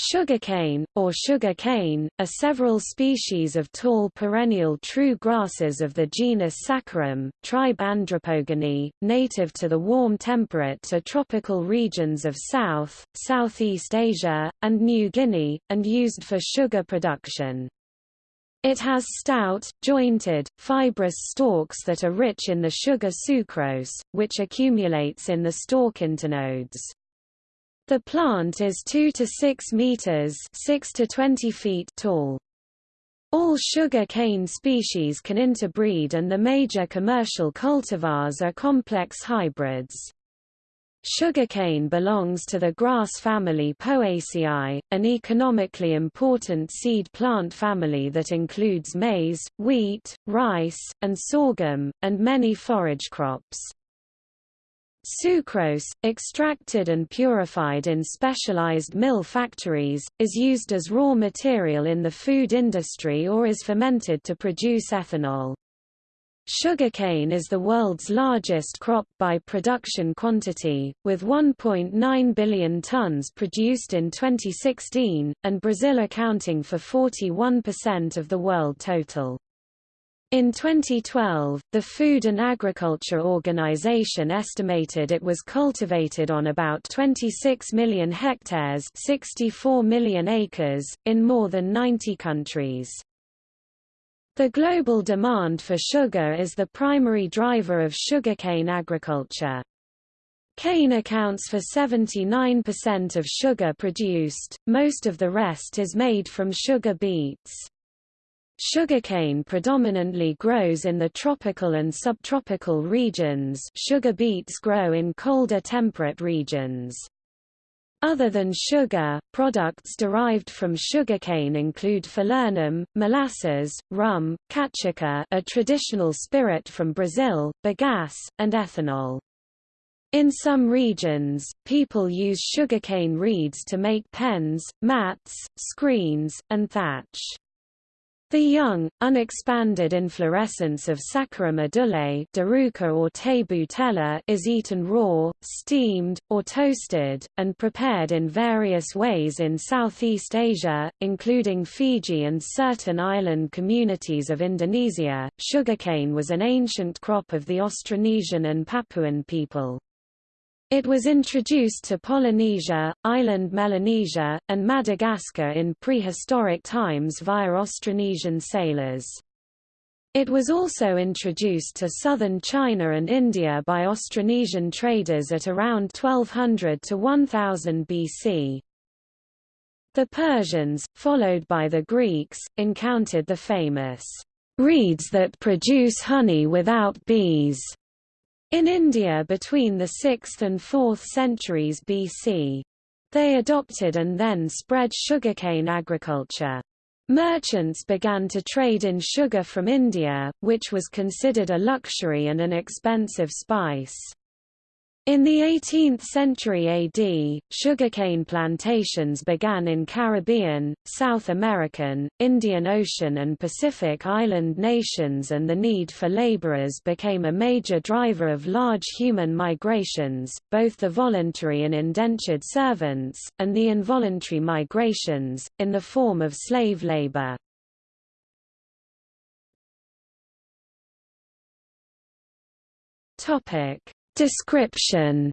Sugarcane, or sugar cane, are several species of tall perennial true grasses of the genus Saccharum, tribe Andropogoneae, native to the warm temperate to tropical regions of South, Southeast Asia, and New Guinea, and used for sugar production. It has stout, jointed, fibrous stalks that are rich in the sugar sucrose, which accumulates in the stalk internodes. The plant is 2 to 6 meters 6 to 20 feet tall. All sugar cane species can interbreed and the major commercial cultivars are complex hybrids. Sugarcane belongs to the grass family Poaceae, an economically important seed plant family that includes maize, wheat, rice, and sorghum, and many forage crops. Sucrose, extracted and purified in specialized mill factories, is used as raw material in the food industry or is fermented to produce ethanol. Sugarcane is the world's largest crop by production quantity, with 1.9 billion tons produced in 2016, and Brazil accounting for 41% of the world total. In 2012, the Food and Agriculture Organization estimated it was cultivated on about 26 million hectares 64 million acres, in more than 90 countries. The global demand for sugar is the primary driver of sugarcane agriculture. Cane accounts for 79% of sugar produced, most of the rest is made from sugar beets. Sugarcane predominantly grows in the tropical and subtropical regions sugar beets grow in colder temperate regions. Other than sugar, products derived from sugarcane include falernum, molasses, rum, cachaça a traditional spirit from Brazil, bagasse, and ethanol. In some regions, people use sugarcane reeds to make pens, mats, screens, and thatch. The young, unexpanded inflorescence of Saccharum edule or is eaten raw, steamed, or toasted, and prepared in various ways in Southeast Asia, including Fiji and certain island communities of Indonesia. Sugarcane was an ancient crop of the Austronesian and Papuan people. It was introduced to Polynesia, island Melanesia, and Madagascar in prehistoric times via Austronesian sailors. It was also introduced to southern China and India by Austronesian traders at around 1200 to 1000 BC. The Persians, followed by the Greeks, encountered the famous reeds that produce honey without bees in India between the 6th and 4th centuries BC. They adopted and then spread sugarcane agriculture. Merchants began to trade in sugar from India, which was considered a luxury and an expensive spice. In the 18th century AD, sugarcane plantations began in Caribbean, South American, Indian Ocean and Pacific island nations and the need for laborers became a major driver of large human migrations, both the voluntary and indentured servants, and the involuntary migrations, in the form of slave labor. Topic Description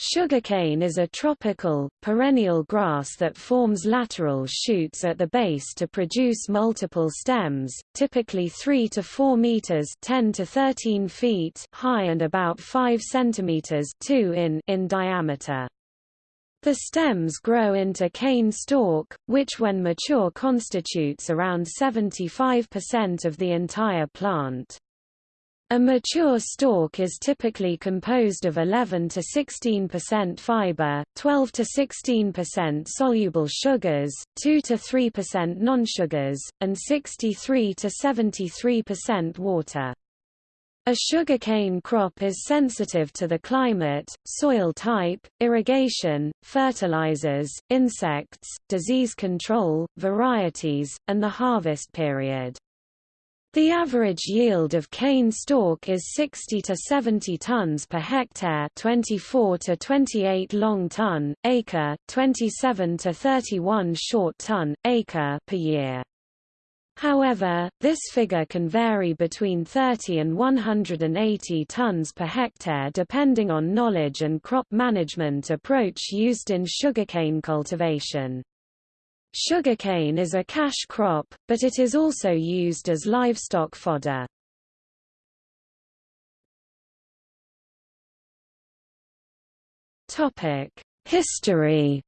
Sugarcane is a tropical, perennial grass that forms lateral shoots at the base to produce multiple stems, typically 3 to 4 meters 10 to 13 feet high and about 5 centimeters 2 in, in diameter. The stems grow into cane stalk, which when mature constitutes around 75% of the entire plant. A mature stalk is typically composed of 11 to 16% fiber, 12 to 16% soluble sugars, 2 to 3% non-sugars, and 63 to 73% water. A sugarcane crop is sensitive to the climate, soil type, irrigation, fertilizers, insects, disease control, varieties, and the harvest period. The average yield of cane stalk is 60 to 70 tons per hectare, 24 to 28 long ton acre, 27 to 31 short ton acre per year. However, this figure can vary between 30 and 180 tons per hectare depending on knowledge and crop management approach used in sugarcane cultivation. Sugarcane is a cash crop, but it is also used as livestock fodder. History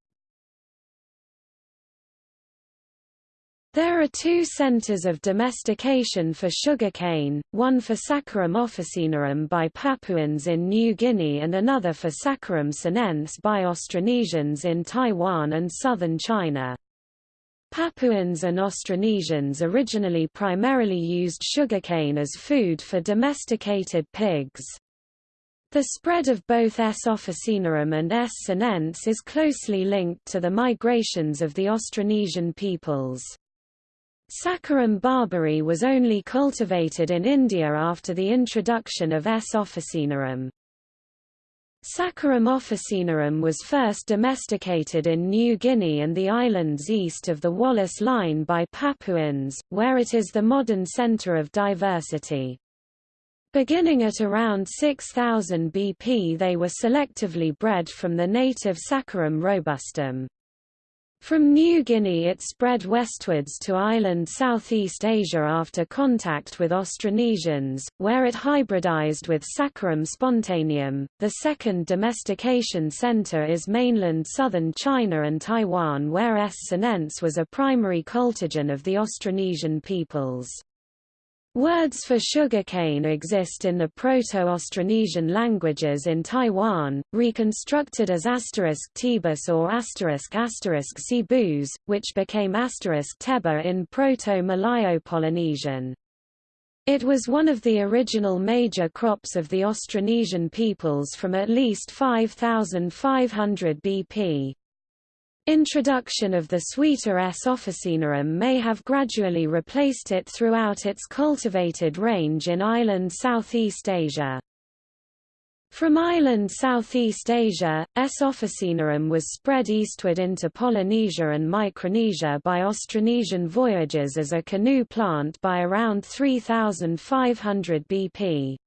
There are two centers of domestication for sugarcane, one for Saccharum officinarum by Papuans in New Guinea and another for Saccharum sinense by Austronesians in Taiwan and southern China. Papuans and Austronesians originally primarily used sugarcane as food for domesticated pigs. The spread of both S. officinarum and S. sinense is closely linked to the migrations of the Austronesian peoples. Saccharum barberi was only cultivated in India after the introduction of S. officinarum. Saccharum officinarum was first domesticated in New Guinea and the islands east of the Wallace Line by Papuans, where it is the modern center of diversity. Beginning at around 6000 BP they were selectively bred from the native Saccharum robustum. From New Guinea it spread westwards to island Southeast Asia after contact with Austronesians, where it hybridized with Saccharum spontaneum. The second domestication center is mainland southern China and Taiwan where S. sinense was a primary cultigen of the Austronesian peoples. Words for sugarcane exist in the Proto-Austronesian languages in Taiwan, reconstructed as asterisk tebus or asterisk asterisk cebus, which became asterisk teba in Proto-Malayo-Polynesian. It was one of the original major crops of the Austronesian peoples from at least 5500 BP. Introduction of the sweeter S. officinarum may have gradually replaced it throughout its cultivated range in island Southeast Asia. From island Southeast Asia, S. officinarum was spread eastward into Polynesia and Micronesia by Austronesian voyages as a canoe plant by around 3500 BP.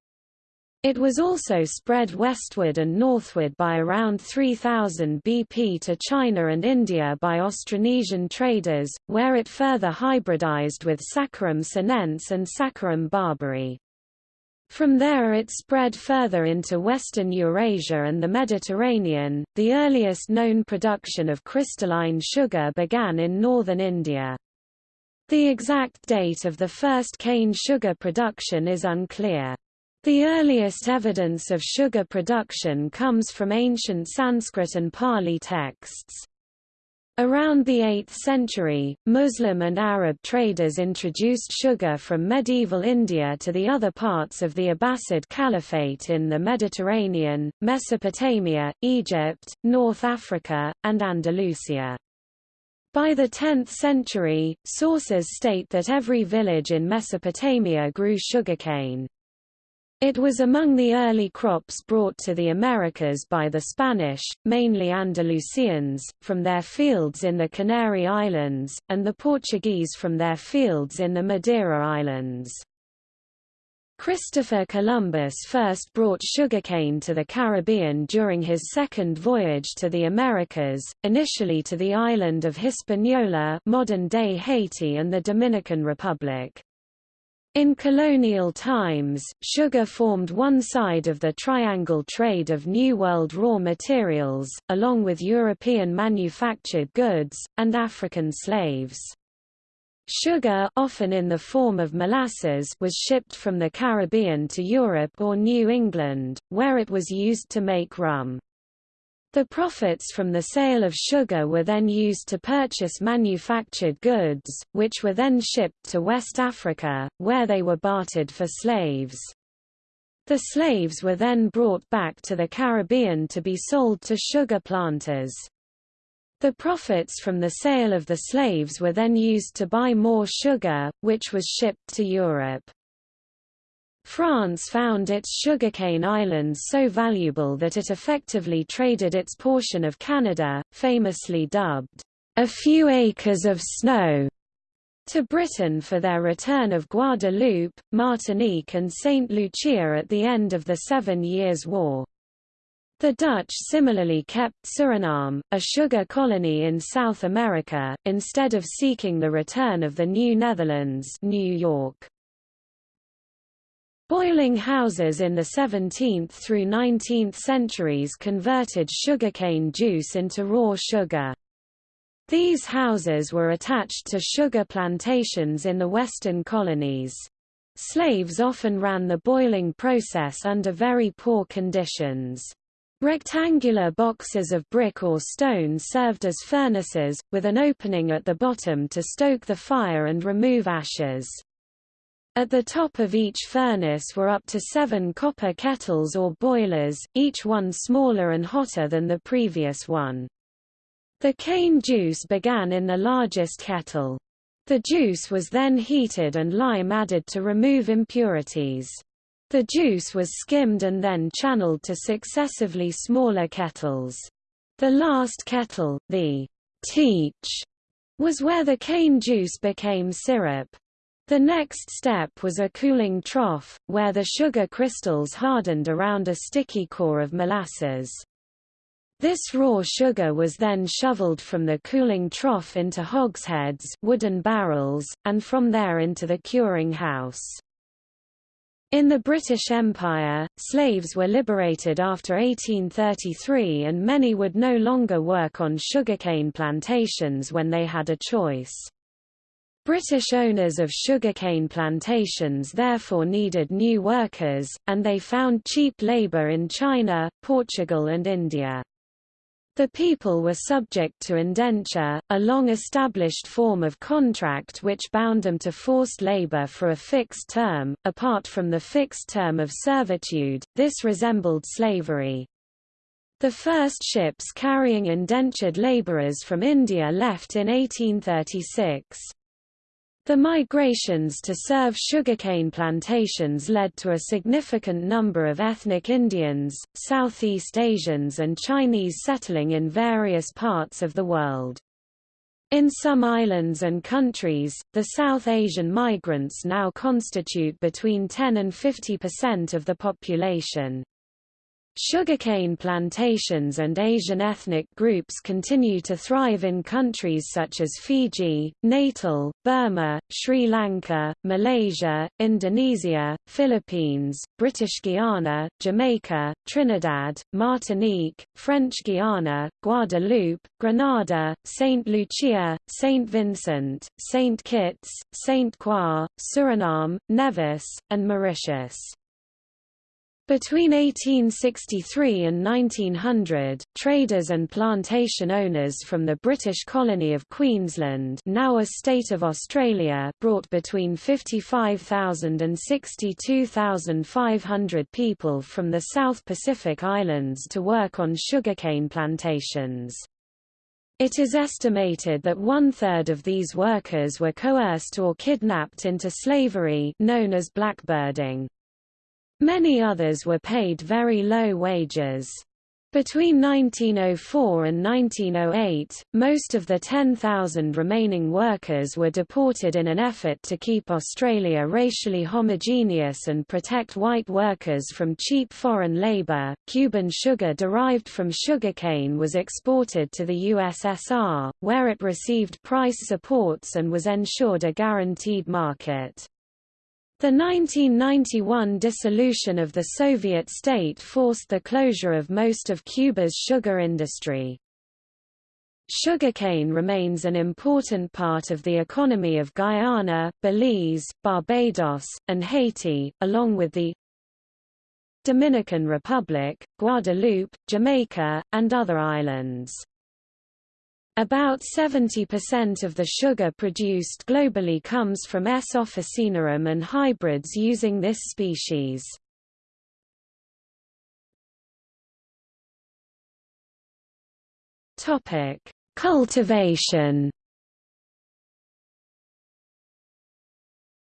It was also spread westward and northward by around 3000 BP to China and India by Austronesian traders, where it further hybridized with Saccharum sinense and Saccharum barberi. From there it spread further into western Eurasia and the Mediterranean. The earliest known production of crystalline sugar began in northern India. The exact date of the first cane sugar production is unclear. The earliest evidence of sugar production comes from ancient Sanskrit and Pali texts. Around the 8th century, Muslim and Arab traders introduced sugar from medieval India to the other parts of the Abbasid Caliphate in the Mediterranean, Mesopotamia, Egypt, North Africa, and Andalusia. By the 10th century, sources state that every village in Mesopotamia grew sugarcane. It was among the early crops brought to the Americas by the Spanish, mainly Andalusians, from their fields in the Canary Islands, and the Portuguese from their fields in the Madeira Islands. Christopher Columbus first brought sugarcane to the Caribbean during his second voyage to the Americas, initially to the island of Hispaniola modern-day Haiti and the Dominican Republic. In colonial times, sugar formed one side of the triangle trade of New World raw materials, along with European manufactured goods, and African slaves. Sugar often in the form of molasses was shipped from the Caribbean to Europe or New England, where it was used to make rum. The profits from the sale of sugar were then used to purchase manufactured goods, which were then shipped to West Africa, where they were bartered for slaves. The slaves were then brought back to the Caribbean to be sold to sugar planters. The profits from the sale of the slaves were then used to buy more sugar, which was shipped to Europe. France found its sugarcane islands so valuable that it effectively traded its portion of Canada, famously dubbed, a few acres of snow, to Britain for their return of Guadeloupe, Martinique and Saint Lucia at the end of the Seven Years' War. The Dutch similarly kept Suriname, a sugar colony in South America, instead of seeking the return of the New Netherlands New York. Boiling houses in the 17th through 19th centuries converted sugarcane juice into raw sugar. These houses were attached to sugar plantations in the western colonies. Slaves often ran the boiling process under very poor conditions. Rectangular boxes of brick or stone served as furnaces, with an opening at the bottom to stoke the fire and remove ashes. At the top of each furnace were up to seven copper kettles or boilers, each one smaller and hotter than the previous one. The cane juice began in the largest kettle. The juice was then heated and lime added to remove impurities. The juice was skimmed and then channeled to successively smaller kettles. The last kettle, the teache, was where the cane juice became syrup. The next step was a cooling trough, where the sugar crystals hardened around a sticky core of molasses. This raw sugar was then shoveled from the cooling trough into hogsheads wooden barrels, and from there into the curing house. In the British Empire, slaves were liberated after 1833 and many would no longer work on sugarcane plantations when they had a choice. British owners of sugarcane plantations therefore needed new workers, and they found cheap labour in China, Portugal and India. The people were subject to indenture, a long-established form of contract which bound them to forced labor for a fixed term. Apart from the fixed term of servitude, this resembled slavery. The first ships carrying indentured laborers from India left in 1836. The migrations to serve sugarcane plantations led to a significant number of ethnic Indians, Southeast Asians and Chinese settling in various parts of the world. In some islands and countries, the South Asian migrants now constitute between 10 and 50 percent of the population. Sugarcane plantations and Asian ethnic groups continue to thrive in countries such as Fiji, Natal, Burma, Sri Lanka, Malaysia, Indonesia, Philippines, British Guiana, Jamaica, Trinidad, Martinique, French Guiana, Guadeloupe, Grenada, St. Lucia, St. Vincent, St. Kitts, St. Croix, Suriname, Nevis, and Mauritius. Between 1863 and 1900, traders and plantation owners from the British colony of Queensland now a state of Australia brought between 55,000 and 62,500 people from the South Pacific Islands to work on sugarcane plantations. It is estimated that one-third of these workers were coerced or kidnapped into slavery known as blackbirding. Many others were paid very low wages. Between 1904 and 1908, most of the 10,000 remaining workers were deported in an effort to keep Australia racially homogeneous and protect white workers from cheap foreign labour. Cuban sugar derived from sugarcane was exported to the USSR, where it received price supports and was ensured a guaranteed market. The 1991 dissolution of the Soviet state forced the closure of most of Cuba's sugar industry. Sugarcane remains an important part of the economy of Guyana, Belize, Barbados, and Haiti, along with the Dominican Republic, Guadeloupe, Jamaica, and other islands. About 70% of the sugar produced globally comes from S. officinarum and hybrids using this species. Topic: Cultivation.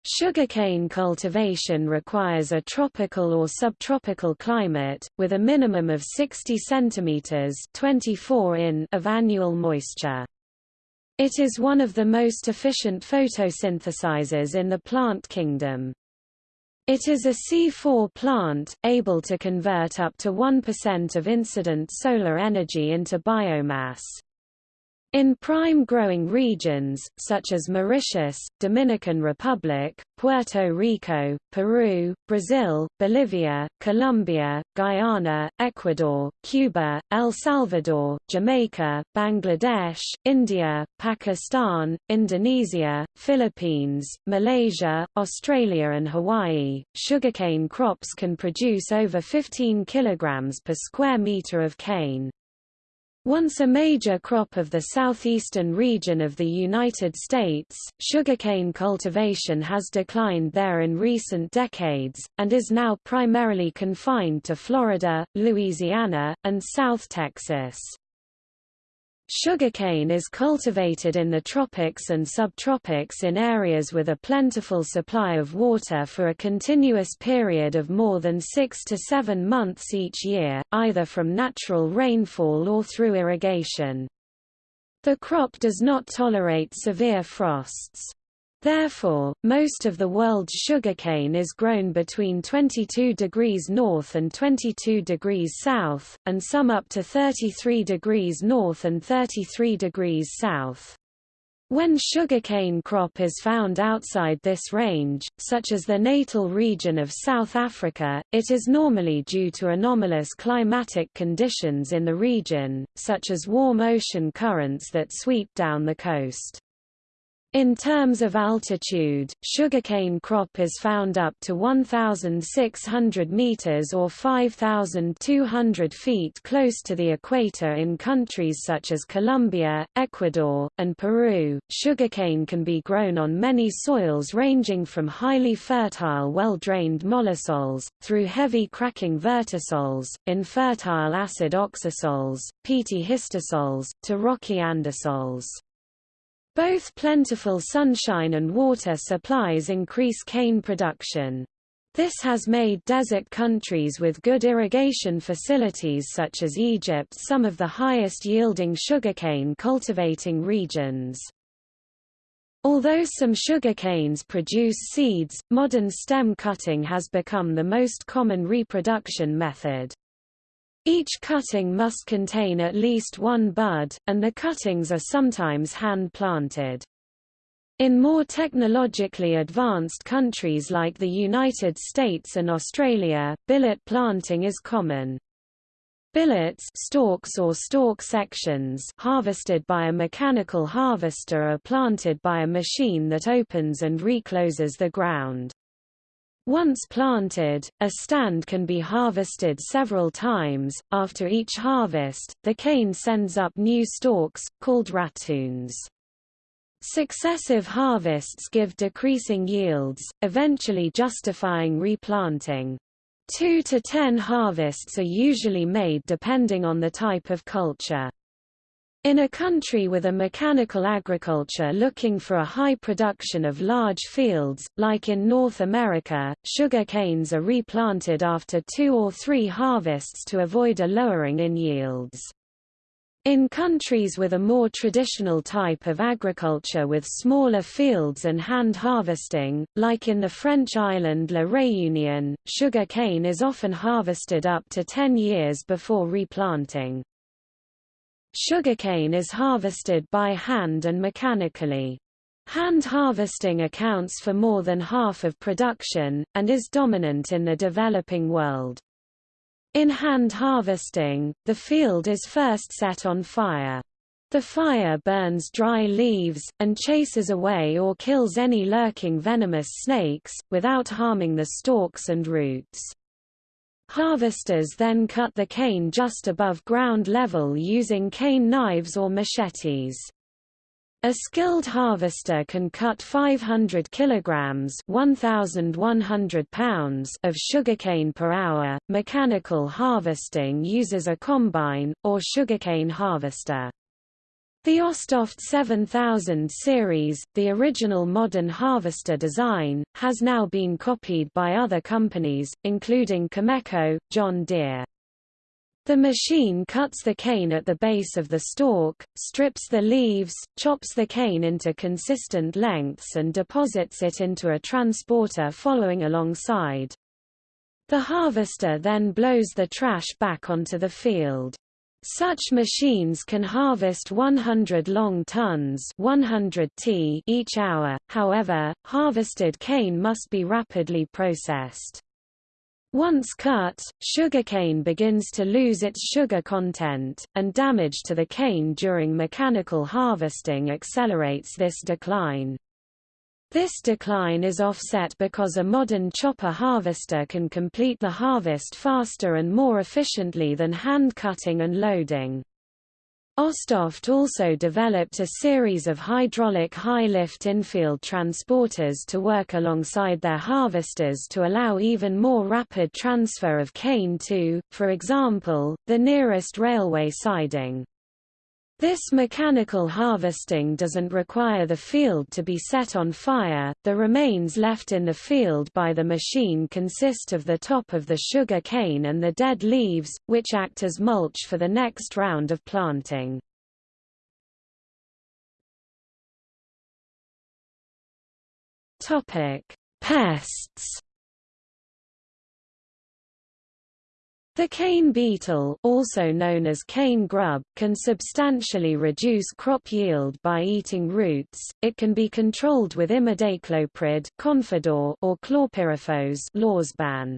Sugarcane cultivation requires a tropical or subtropical climate, with a minimum of 60 cm 24 in of annual moisture. It is one of the most efficient photosynthesizers in the plant kingdom. It is a C4 plant, able to convert up to 1% of incident solar energy into biomass. In prime growing regions, such as Mauritius, Dominican Republic, Puerto Rico, Peru, Brazil, Bolivia, Colombia, Guyana, Ecuador, Cuba, El Salvador, Jamaica, Bangladesh, India, Pakistan, Indonesia, Philippines, Malaysia, Australia and Hawaii, sugarcane crops can produce over 15 kilograms per square meter of cane. Once a major crop of the southeastern region of the United States, sugarcane cultivation has declined there in recent decades, and is now primarily confined to Florida, Louisiana, and South Texas. Sugarcane is cultivated in the tropics and subtropics in areas with a plentiful supply of water for a continuous period of more than six to seven months each year, either from natural rainfall or through irrigation. The crop does not tolerate severe frosts. Therefore, most of the world's sugarcane is grown between 22 degrees north and 22 degrees south, and some up to 33 degrees north and 33 degrees south. When sugarcane crop is found outside this range, such as the natal region of South Africa, it is normally due to anomalous climatic conditions in the region, such as warm ocean currents that sweep down the coast. In terms of altitude, sugarcane crop is found up to 1,600 meters or 5,200 feet close to the equator in countries such as Colombia, Ecuador, and Peru. Sugarcane can be grown on many soils ranging from highly fertile well-drained mollisols, through heavy cracking vertisols, infertile acid oxisols, peaty histosols, to rocky andisols. Both plentiful sunshine and water supplies increase cane production. This has made desert countries with good irrigation facilities such as Egypt some of the highest yielding sugarcane cultivating regions. Although some sugarcanes produce seeds, modern stem cutting has become the most common reproduction method. Each cutting must contain at least one bud, and the cuttings are sometimes hand-planted. In more technologically advanced countries like the United States and Australia, billet planting is common. Billets stalks or stalk sections harvested by a mechanical harvester are planted by a machine that opens and recloses the ground. Once planted, a stand can be harvested several times. After each harvest, the cane sends up new stalks, called ratoons. Successive harvests give decreasing yields, eventually justifying replanting. Two to ten harvests are usually made depending on the type of culture. In a country with a mechanical agriculture looking for a high production of large fields, like in North America, sugar canes are replanted after two or three harvests to avoid a lowering in yields. In countries with a more traditional type of agriculture with smaller fields and hand harvesting, like in the French island La Réunion, sugar cane is often harvested up to 10 years before replanting. Sugarcane is harvested by hand and mechanically. Hand harvesting accounts for more than half of production, and is dominant in the developing world. In hand harvesting, the field is first set on fire. The fire burns dry leaves, and chases away or kills any lurking venomous snakes, without harming the stalks and roots. Harvesters then cut the cane just above ground level using cane knives or machetes. A skilled harvester can cut 500 kilograms (1100 pounds) of sugarcane per hour. Mechanical harvesting uses a combine or sugarcane harvester. The Austoft 7000 series, the original modern harvester design, has now been copied by other companies, including Cameco, John Deere. The machine cuts the cane at the base of the stalk, strips the leaves, chops the cane into consistent lengths and deposits it into a transporter following alongside. The harvester then blows the trash back onto the field. Such machines can harvest 100 long tons 100 t each hour, however, harvested cane must be rapidly processed. Once cut, sugarcane begins to lose its sugar content, and damage to the cane during mechanical harvesting accelerates this decline. This decline is offset because a modern chopper harvester can complete the harvest faster and more efficiently than hand cutting and loading. Austoft also developed a series of hydraulic high-lift infield transporters to work alongside their harvesters to allow even more rapid transfer of cane to, for example, the nearest railway siding. This mechanical harvesting doesn't require the field to be set on fire, the remains left in the field by the machine consist of the top of the sugar cane and the dead leaves, which act as mulch for the next round of planting. Pests The cane beetle also known as cane grub, can substantially reduce crop yield by eating roots, it can be controlled with imidacloprid Confidor or chlorpyrifos Lorsban.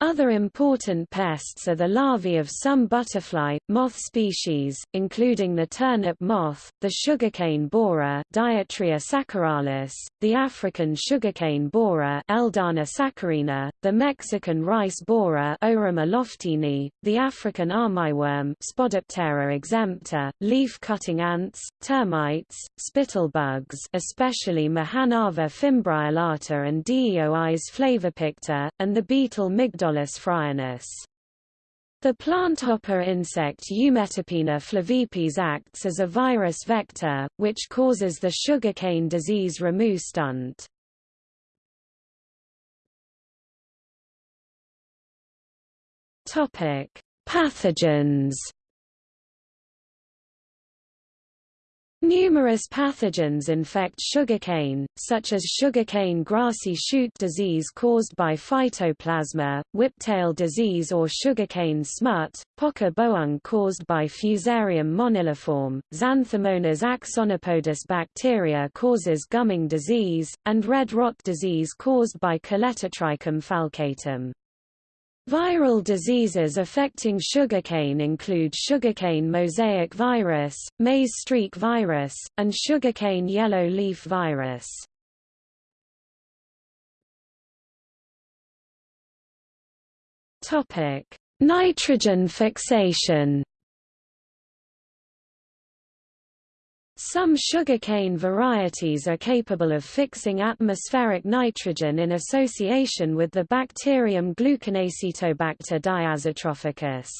Other important pests are the larvae of some butterfly, moth species, including the turnip moth, the sugarcane borer saccharalis, the African sugarcane borer Eldana the Mexican rice borer the African armyworm Spodoptera exempta, leaf-cutting ants, termites, spittlebugs especially Mahanarva fimbriolata and Deois flavopicta, and the beetle The planthopper insect Eumetopina flavipes acts as a virus vector, which causes the sugarcane disease ramu stunt. Pathogens Numerous pathogens infect sugarcane, such as sugarcane grassy shoot disease caused by phytoplasma, whiptail disease or sugarcane smut, pokkah boeng caused by Fusarium moniliforme, Xanthomonas axonopodis bacteria causes gumming disease, and red rot disease caused by Colletotrichum falcatum. Viral diseases affecting sugarcane include sugarcane mosaic virus, maize streak virus, and sugarcane yellow leaf virus. Nitrogen fixation Some sugarcane varieties are capable of fixing atmospheric nitrogen in association with the bacterium Gluconacetobacter diazotrophicus.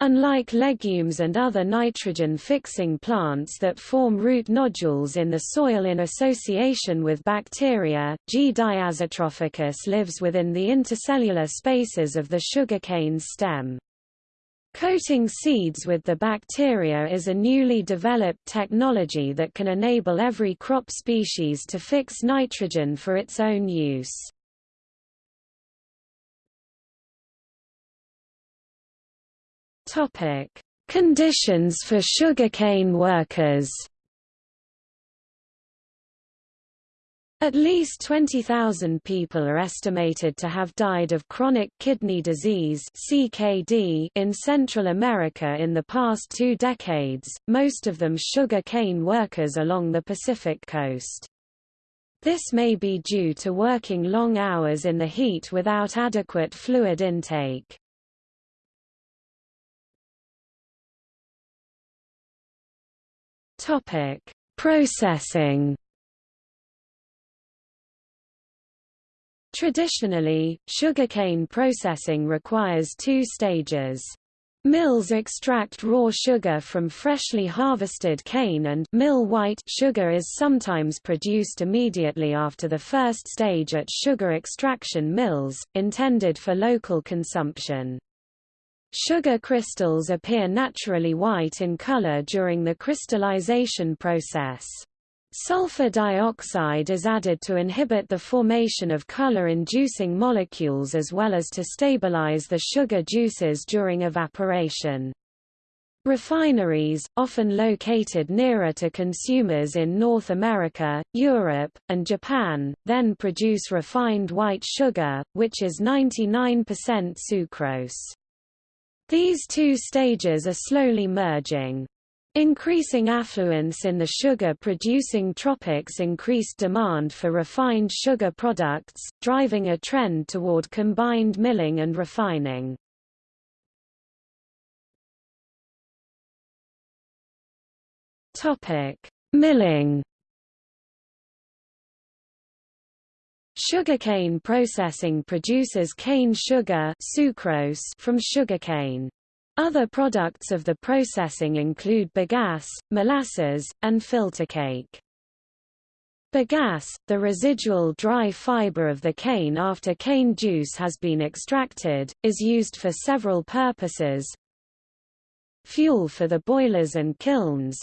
Unlike legumes and other nitrogen-fixing plants that form root nodules in the soil in association with bacteria, G. diazotrophicus lives within the intercellular spaces of the sugarcane stem. Coating seeds with the bacteria is a newly developed technology that can enable every crop species to fix nitrogen for its own use. Topic: Conditions for sugarcane workers At least 20,000 people are estimated to have died of chronic kidney disease (CKD) in Central America in the past two decades, most of them sugar cane workers along the Pacific coast. This may be due to working long hours in the heat without adequate fluid intake. Topic: Processing Traditionally, sugarcane processing requires two stages. Mills extract raw sugar from freshly harvested cane and mill white sugar is sometimes produced immediately after the first stage at sugar extraction mills, intended for local consumption. Sugar crystals appear naturally white in color during the crystallization process. Sulfur dioxide is added to inhibit the formation of color-inducing molecules as well as to stabilize the sugar juices during evaporation. Refineries, often located nearer to consumers in North America, Europe, and Japan, then produce refined white sugar, which is 99% sucrose. These two stages are slowly merging. Increasing affluence in the sugar-producing tropics increased demand for refined sugar products, driving a trend toward combined milling and refining. Milling Sugarcane processing produces cane sugar sucrose from sugarcane. Other products of the processing include bagasse, molasses, and filter cake. Bagasse, the residual dry fiber of the cane after cane juice has been extracted, is used for several purposes. Fuel for the boilers and kilns,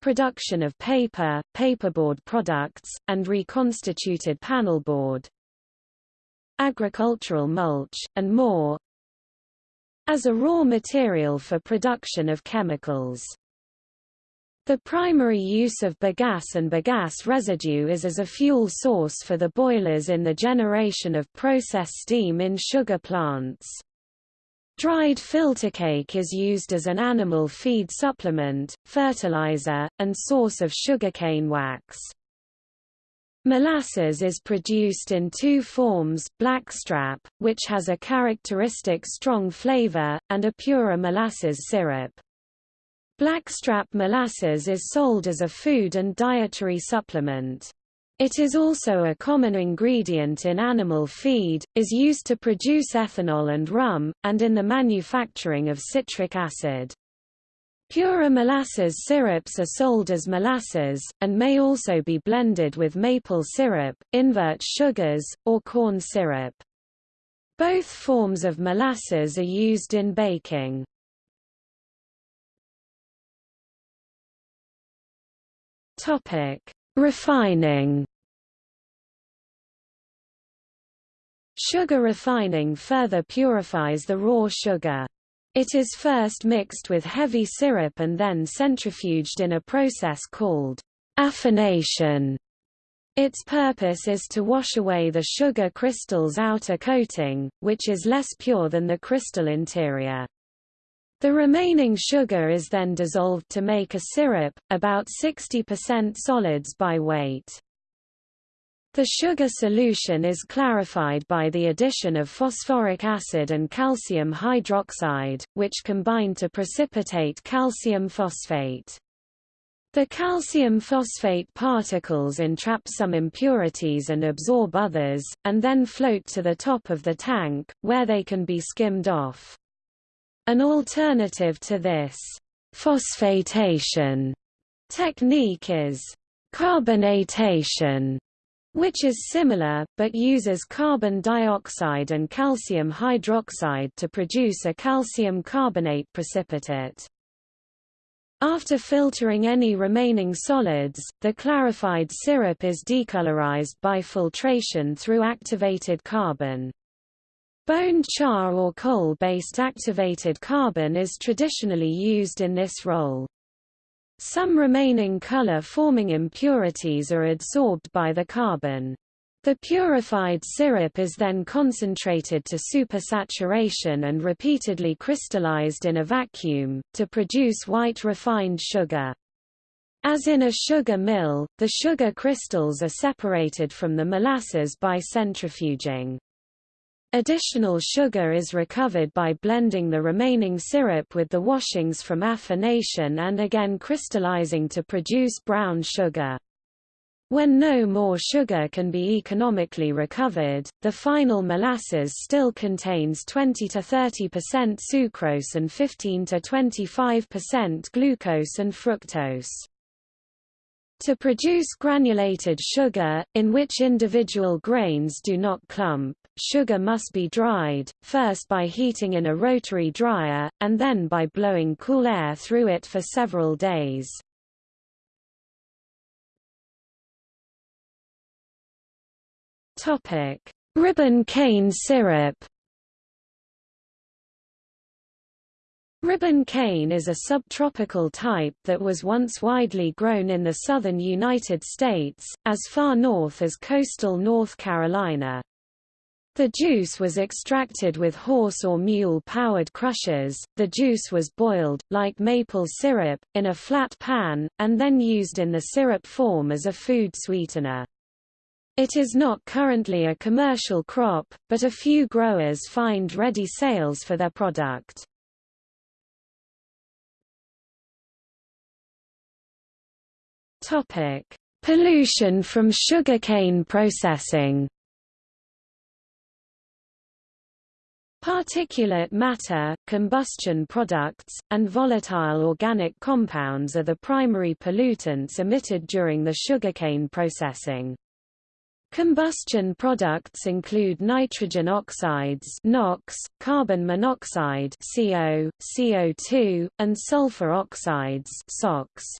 production of paper, paperboard products, and reconstituted panelboard, agricultural mulch, and more as a raw material for production of chemicals. The primary use of bagasse and bagasse residue is as a fuel source for the boilers in the generation of process steam in sugar plants. Dried filter cake is used as an animal feed supplement, fertilizer, and source of sugarcane wax. Molasses is produced in two forms, blackstrap, which has a characteristic strong flavor, and a purer molasses syrup. Blackstrap molasses is sold as a food and dietary supplement. It is also a common ingredient in animal feed, is used to produce ethanol and rum, and in the manufacturing of citric acid. Pure molasses syrups are sold as molasses, and may also be blended with maple syrup, invert sugars, or corn syrup. Both forms of molasses are used in baking. Refining Sugar refining further purifies the raw sugar. It is first mixed with heavy syrup and then centrifuged in a process called affination. Its purpose is to wash away the sugar crystal's outer coating, which is less pure than the crystal interior. The remaining sugar is then dissolved to make a syrup, about 60% solids by weight. The sugar solution is clarified by the addition of phosphoric acid and calcium hydroxide, which combine to precipitate calcium phosphate. The calcium phosphate particles entrap some impurities and absorb others, and then float to the top of the tank, where they can be skimmed off. An alternative to this phosphatation technique is carbonatation which is similar, but uses carbon dioxide and calcium hydroxide to produce a calcium carbonate precipitate. After filtering any remaining solids, the clarified syrup is decolorized by filtration through activated carbon. Bone char or coal-based activated carbon is traditionally used in this role. Some remaining color-forming impurities are adsorbed by the carbon. The purified syrup is then concentrated to supersaturation and repeatedly crystallized in a vacuum, to produce white refined sugar. As in a sugar mill, the sugar crystals are separated from the molasses by centrifuging. Additional sugar is recovered by blending the remaining syrup with the washings from affination and again crystallizing to produce brown sugar. When no more sugar can be economically recovered, the final molasses still contains 20 to 30% sucrose and 15 to 25% glucose and fructose. To produce granulated sugar, in which individual grains do not clump, sugar must be dried, first by heating in a rotary dryer, and then by blowing cool air through it for several days. Ribbon cane syrup. Ribbon cane is a subtropical type that was once widely grown in the southern United States, as far north as coastal North Carolina. The juice was extracted with horse or mule-powered crushers, the juice was boiled, like maple syrup, in a flat pan, and then used in the syrup form as a food sweetener. It is not currently a commercial crop, but a few growers find ready sales for their product. Topic: Pollution from sugarcane processing. Particulate matter, combustion products, and volatile organic compounds are the primary pollutants emitted during the sugarcane processing. Combustion products include nitrogen oxides NOx, carbon monoxide CO, CO2, and sulfur oxides SOx.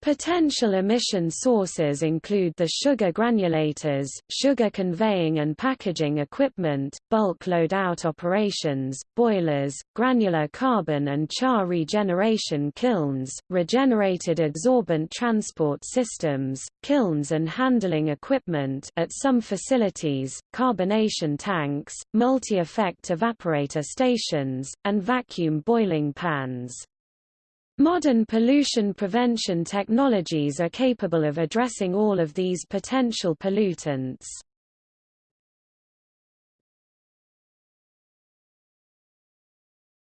Potential emission sources include the sugar granulators, sugar conveying and packaging equipment, bulk loadout operations, boilers, granular carbon and char regeneration kilns, regenerated adsorbent transport systems, kilns and handling equipment at some facilities, carbonation tanks, multi-effect evaporator stations, and vacuum boiling pans. Modern pollution prevention technologies are capable of addressing all of these potential pollutants.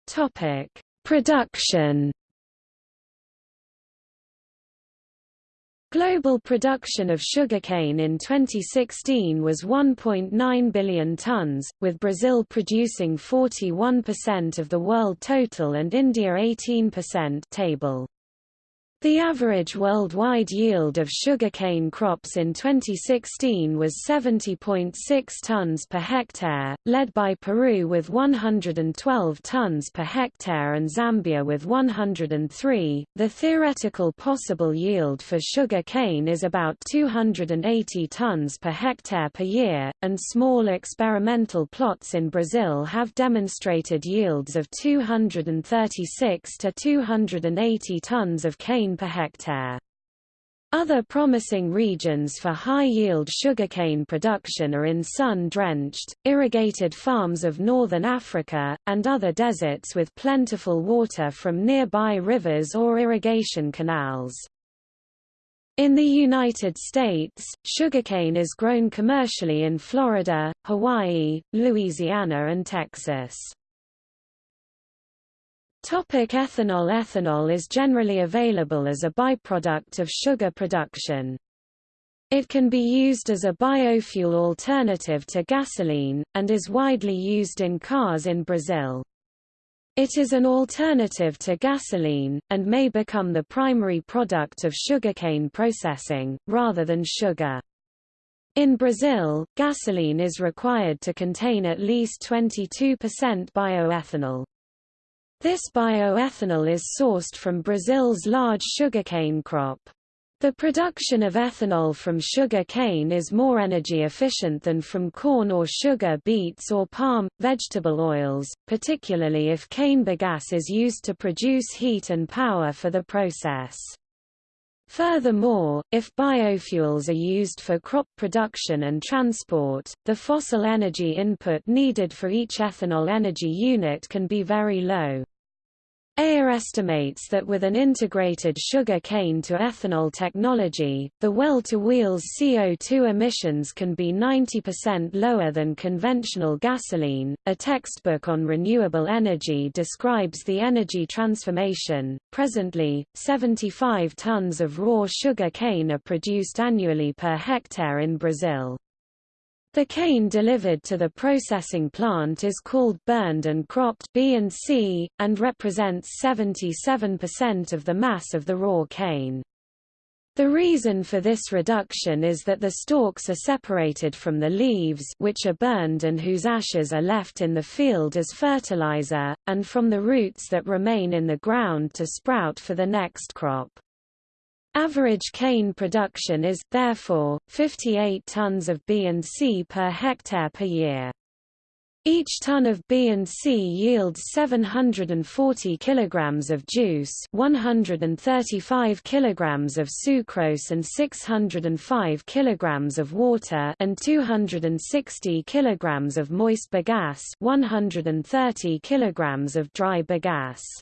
Topic: Production Global production of sugarcane in 2016 was 1.9 billion tons, with Brazil producing 41% of the world total and India 18% table. The average worldwide yield of sugarcane crops in 2016 was 70.6 tons per hectare, led by Peru with 112 tons per hectare and Zambia with 103. The theoretical possible yield for sugarcane is about 280 tons per hectare per year, and small experimental plots in Brazil have demonstrated yields of 236 to 280 tons of cane per hectare. Other promising regions for high-yield sugarcane production are in sun-drenched, irrigated farms of northern Africa, and other deserts with plentiful water from nearby rivers or irrigation canals. In the United States, sugarcane is grown commercially in Florida, Hawaii, Louisiana and Texas. Topic ethanol Ethanol is generally available as a byproduct of sugar production. It can be used as a biofuel alternative to gasoline, and is widely used in cars in Brazil. It is an alternative to gasoline, and may become the primary product of sugarcane processing, rather than sugar. In Brazil, gasoline is required to contain at least 22% bioethanol. This bioethanol is sourced from Brazil's large sugarcane crop. The production of ethanol from sugar cane is more energy efficient than from corn or sugar beets or palm, vegetable oils, particularly if cane bagasse is used to produce heat and power for the process. Furthermore, if biofuels are used for crop production and transport, the fossil energy input needed for each ethanol energy unit can be very low. AIR estimates that with an integrated sugar cane to ethanol technology, the well-to-wheels CO2 emissions can be 90% lower than conventional gasoline. A textbook on renewable energy describes the energy transformation. Presently, 75 tons of raw sugar cane are produced annually per hectare in Brazil. The cane delivered to the processing plant is called burned and cropped B and C, and represents 77% of the mass of the raw cane. The reason for this reduction is that the stalks are separated from the leaves which are burned and whose ashes are left in the field as fertilizer, and from the roots that remain in the ground to sprout for the next crop. Average cane production is, therefore, 58 tons of B and C per hectare per year. Each ton of B and C yields 740 kilograms of juice, 135 kilograms of sucrose and 605 kilograms of water and 260 kilograms of moist bagasse, 130 kilograms of dry bagasse.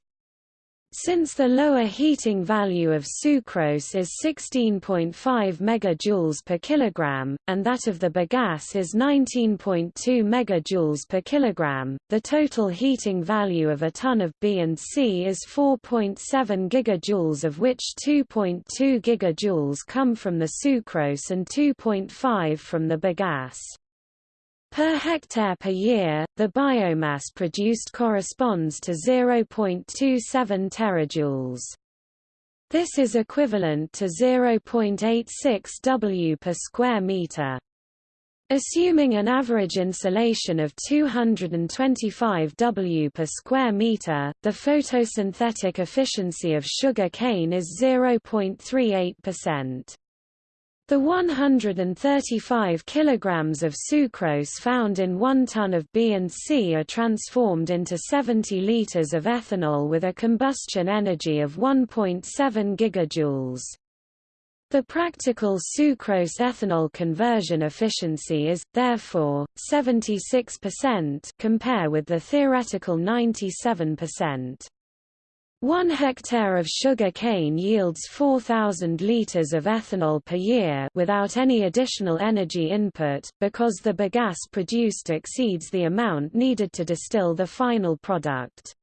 Since the lower heating value of sucrose is 16.5 megajoules per kilogram, and that of the bagasse is 19.2 megajoules per kilogram, the total heating value of a ton of B and C is 4.7 gigajoules of which 2.2 gigajoules come from the sucrose and 2.5 from the bagasse. Per hectare per year, the biomass produced corresponds to 0.27 terajoules. This is equivalent to 0.86 W per square meter. Assuming an average insolation of 225 W per square meter, the photosynthetic efficiency of sugar cane is 0.38%. The 135 kilograms of sucrose found in 1 ton of B and C are transformed into 70 liters of ethanol with a combustion energy of 1.7 gigajoules. The practical sucrose-ethanol conversion efficiency is, therefore, 76% compare with the theoretical 97%. One hectare of sugar cane yields 4,000 liters of ethanol per year without any additional energy input, because the bagasse produced exceeds the amount needed to distill the final product.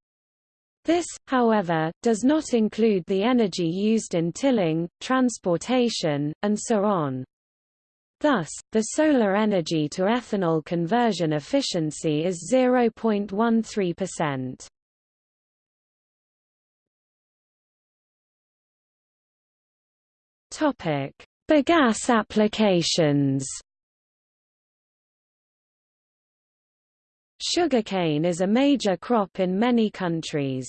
This, however, does not include the energy used in tilling, transportation, and so on. Thus, the solar energy to ethanol conversion efficiency is 0.13%. Topic: Bagasse applications. Sugarcane is a major crop in many countries.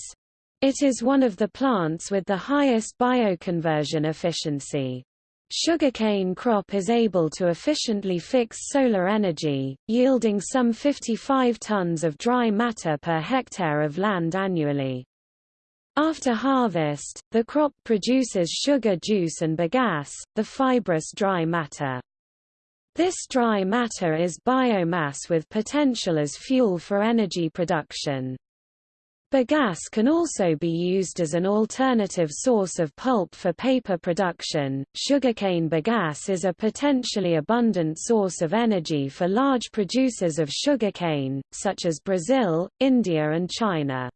It is one of the plants with the highest bioconversion efficiency. Sugarcane crop is able to efficiently fix solar energy, yielding some 55 tons of dry matter per hectare of land annually. After harvest, the crop produces sugar juice and bagasse, the fibrous dry matter. This dry matter is biomass with potential as fuel for energy production. Bagasse can also be used as an alternative source of pulp for paper production. Sugarcane bagasse is a potentially abundant source of energy for large producers of sugarcane, such as Brazil, India, and China.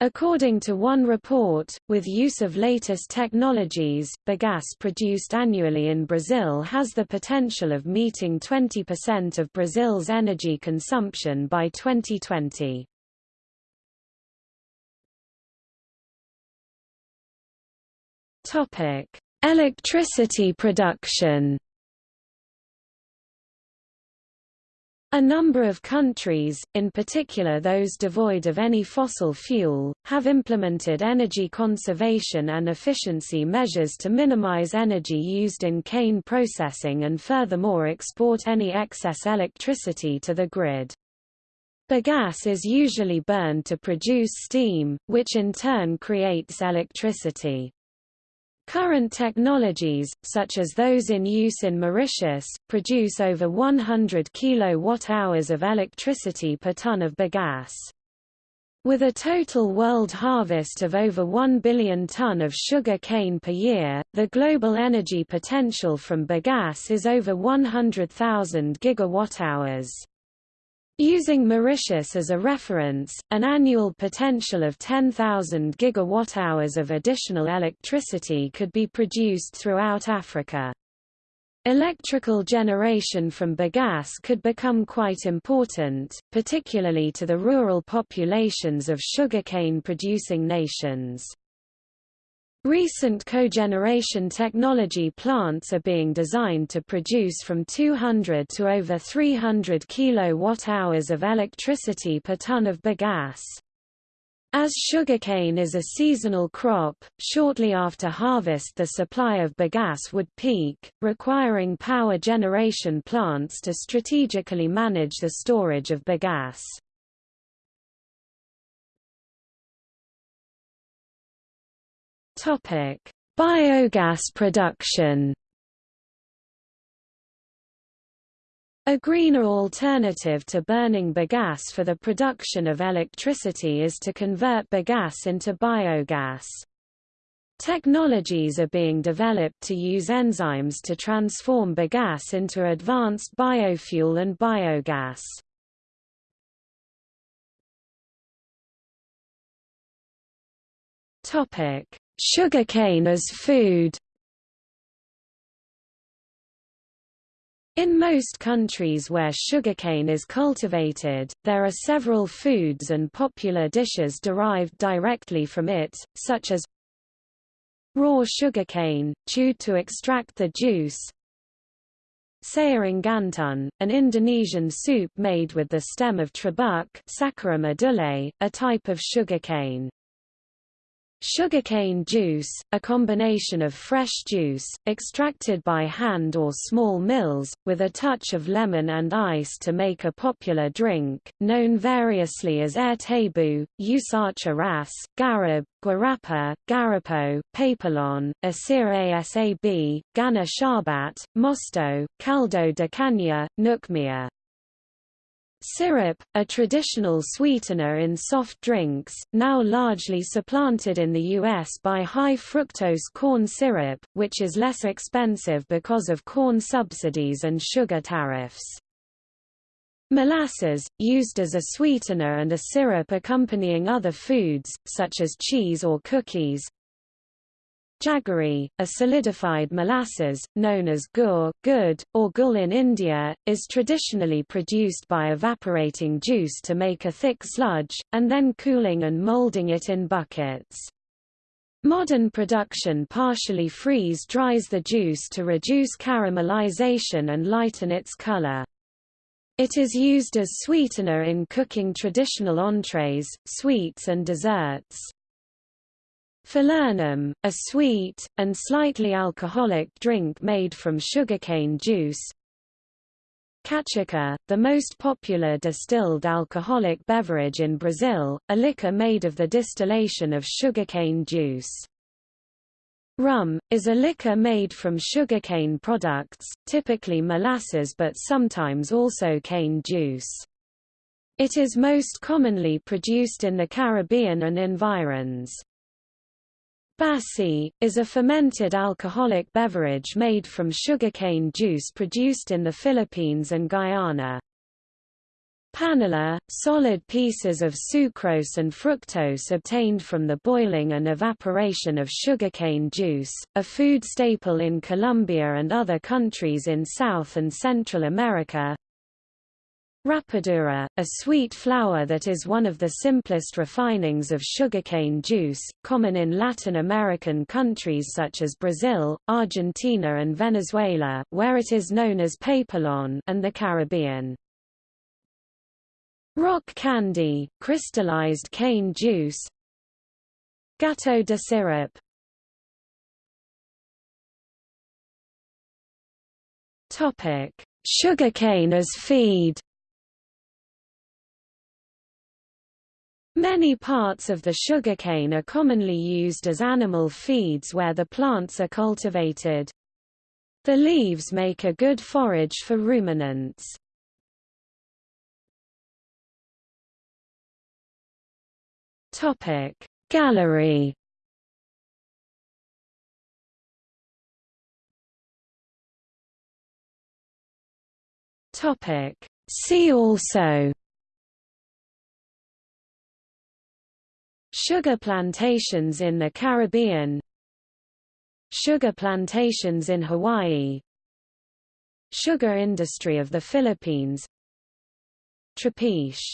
According to one report, with use of latest technologies, bagasse produced annually in Brazil has the potential of meeting 20% of Brazil's energy consumption by 2020. Topic: Electricity production. A number of countries, in particular those devoid of any fossil fuel, have implemented energy conservation and efficiency measures to minimize energy used in cane processing and furthermore export any excess electricity to the grid. Bagasse is usually burned to produce steam, which in turn creates electricity. Current technologies, such as those in use in Mauritius, produce over 100 kilowatt-hours of electricity per ton of bagasse. With a total world harvest of over 1 billion ton of sugar cane per year, the global energy potential from bagasse is over 100,000 gigawatt-hours. Using Mauritius as a reference, an annual potential of 10,000 gigawatt-hours of additional electricity could be produced throughout Africa. Electrical generation from bagasse could become quite important, particularly to the rural populations of sugarcane-producing nations. Recent cogeneration technology plants are being designed to produce from 200 to over 300 kilowatt-hours of electricity per ton of bagasse. As sugarcane is a seasonal crop, shortly after harvest the supply of bagasse would peak, requiring power generation plants to strategically manage the storage of bagasse. Biogas production A greener alternative to burning bagasse for the production of electricity is to convert bagasse into biogas. Technologies are being developed to use enzymes to transform bagasse into advanced biofuel and biogas. Sugarcane as food In most countries where sugarcane is cultivated, there are several foods and popular dishes derived directly from it, such as raw sugarcane, chewed to extract the juice, sayur gantun, an Indonesian soup made with the stem of trabuc a type of sugarcane. Sugarcane juice, a combination of fresh juice, extracted by hand or small mills, with a touch of lemon and ice to make a popular drink, known variously as air tabu, usacha ras, garab, guarapa, garapo, papelon, asir asab, gana sharbat, mosto, caldo de caña, nukmia. Syrup, a traditional sweetener in soft drinks, now largely supplanted in the U.S. by high-fructose corn syrup, which is less expensive because of corn subsidies and sugar tariffs. Molasses, used as a sweetener and a syrup accompanying other foods, such as cheese or cookies, Jaggery, a solidified molasses, known as gur, good, or gul in India, is traditionally produced by evaporating juice to make a thick sludge, and then cooling and molding it in buckets. Modern production partially freeze-dries the juice to reduce caramelization and lighten its color. It is used as sweetener in cooking traditional entrees, sweets and desserts. Falernum, a sweet, and slightly alcoholic drink made from sugarcane juice. Cachaça, the most popular distilled alcoholic beverage in Brazil, a liquor made of the distillation of sugarcane juice. Rum, is a liquor made from sugarcane products, typically molasses but sometimes also cane juice. It is most commonly produced in the Caribbean and environs. Basi, is a fermented alcoholic beverage made from sugarcane juice produced in the Philippines and Guyana. Panela, solid pieces of sucrose and fructose obtained from the boiling and evaporation of sugarcane juice, a food staple in Colombia and other countries in South and Central America. Rapadura, a sweet flour that is one of the simplest refinings of sugarcane juice, common in Latin American countries such as Brazil, Argentina and Venezuela where it is known as papelon and the Caribbean. Rock candy, crystallized cane juice. Gateau de syrup Sugarcane as feed Many parts of the sugarcane are commonly used as animal feeds where the plants are cultivated. The leaves make a good forage for ruminants. Topic Gallery Topic See also Sugar plantations in the Caribbean. Sugar plantations in Hawaii. Sugar industry of the Philippines. Trapiche